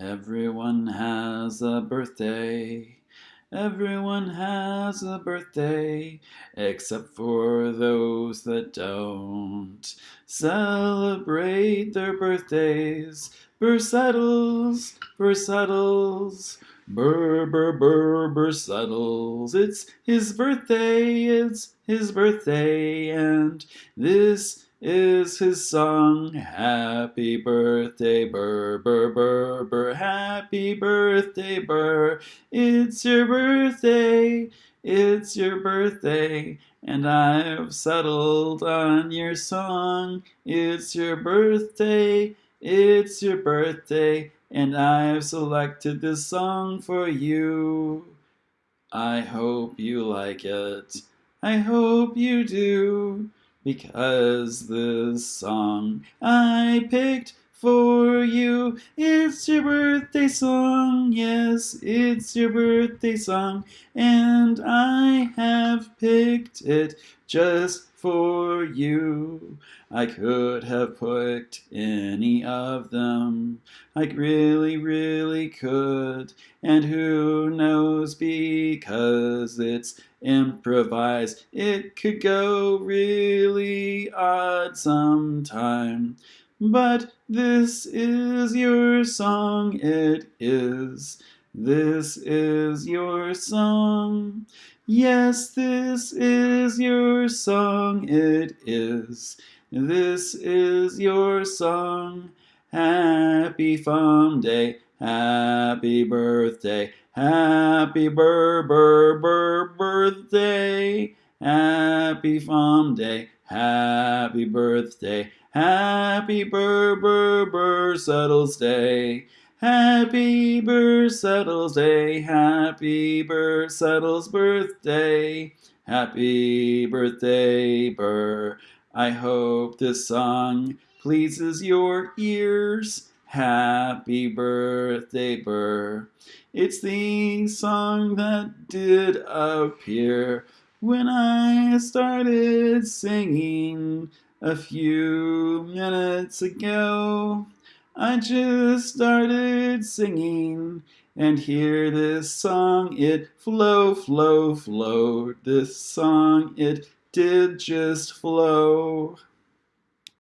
Everyone has a birthday. Everyone has a birthday, except for those that don't celebrate their birthdays. Bursettles, Bursettles, Burr, burr, burr, Bursettles. It's his birthday, it's his birthday, and this is his song. Happy birthday, Burr, burr, burr, burr. Happy birthday, Burr. It's your birthday, it's your birthday, and I've settled on your song. It's your birthday, it's your birthday, and I've selected this song for you. I hope you like it. I hope you do because this song I picked for you. It's your birthday song, yes, it's your birthday song, and I have picked it just for you. I could have picked any of them. I really, really could. And who knows, because it's improvised, it could go really odd sometime. But this is your song, it is. This is your song. Yes, this is your song, it is. This is your song. Happy Fun Day, happy birthday, happy bur bur bur birthday, happy Fun Day, happy birthday, happy bur bur bur settles day. Happy Bursettles Day, happy Bursettles birthday, happy birthday, Burr. I hope this song pleases your ears. Happy birthday, Burr. It's the song that did appear when I started singing a few minutes ago. I just started singing and hear this song. It flow flow flow. This song it did just flow